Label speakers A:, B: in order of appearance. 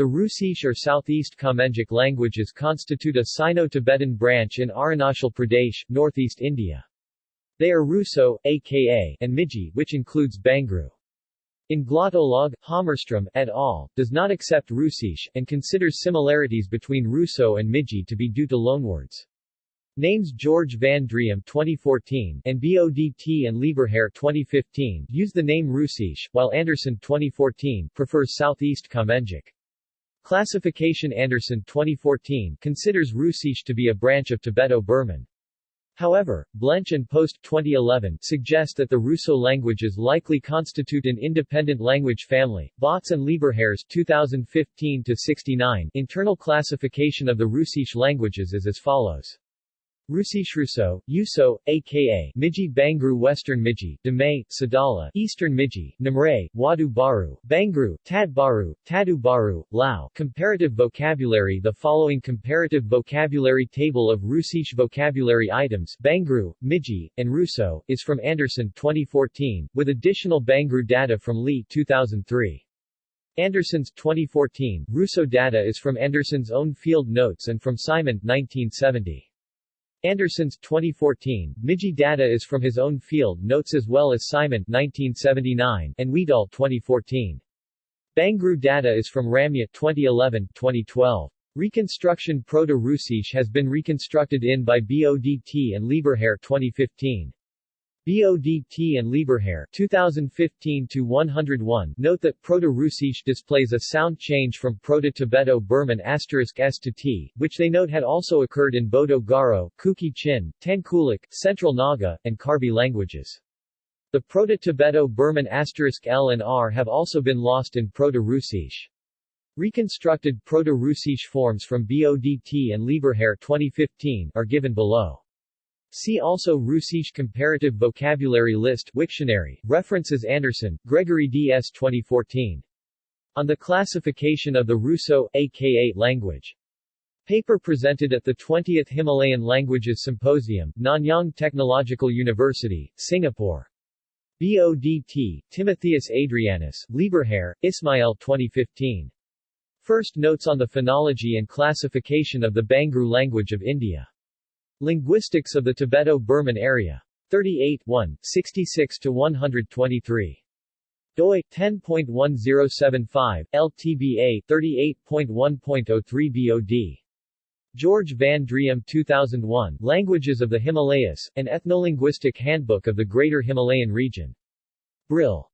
A: The Hrusish or Southeast Kamengic languages constitute a Sino-Tibetan branch in Arunachal Pradesh, northeast India. They are Hruso, aka, and Miji, which includes Bangru. In Glottolog, Hammarström, et al., does not accept Hrusish, and considers similarities between Hruso and Miji to be due to loanwords. Names George van Driem 2014 and BODT and Lieberherr 2015 use the name Hrusish, while Anderson 2014 prefers Southeast Kamengic. Classification Anderson 2014 considers Hrusish to be a branch of Tibeto-Burman. However, Blench and Post 2011 suggest that the Hruso languages likely constitute an independent language family. Bodt's and Lieberherr's 2015-69 internal classification of the Hrusish languages is as follows. Rusishruso, Uso, aka Miji Bangru Western Miji, Damay, Sadala, Eastern Miji, Namray, Wadu Baru, Bangru, Tad Baru, Tadu Baru, Lao. Comparative vocabulary The following comparative vocabulary table of Hrusish vocabulary items Bangru, Miji, and Hruso, is from Anderson 2014, with additional Bangru data from Lee 2003. Anderson's 2014, Hruso data is from Anderson's own field notes and from Simon 1970. Anderson's 2014, Miji data is from his own field notes as well as Simon 1979 and Wiedall 2014. Bangru data is from Ramya 2011-2012. Reconstruction Proto-Hrusish has been reconstructed in by BODT and Lieberherr 2015. BODT and Lieberherr 2015-101 note that Proto-Hrusish displays a sound change from Proto-Tibeto-Burman s to t, which they note had also occurred in Bodo-Garo, Kuki-Chin, Tangkhulic, Central Naga, and Karbi languages. The Proto-Tibeto-Burman l and r have also been lost in Proto-Hrusish. Reconstructed Proto-Hrusish forms from BODT and Lieberherr 2015 are given below. See also Hrusish Comparative Vocabulary List Wiktionary, references Anderson, Gregory D. S. 2014. On the Classification of the Hruso, aka language. Paper presented at the 20th Himalayan Languages Symposium, Nanyang Technological University, Singapore. BODT, Timotheus Adrianus, Lieberherr, Ismael 2015. First Notes on the Phonology and Classification of the Bangru Language of India. Linguistics of the Tibeto-Burman Area. 38 1, 66-123. doi, 10.1075, LTBA, 38.1.03 BOD. George van Driem 2001, Languages of the Himalayas, an Ethnolinguistic Handbook of the Greater Himalayan Region. Brill.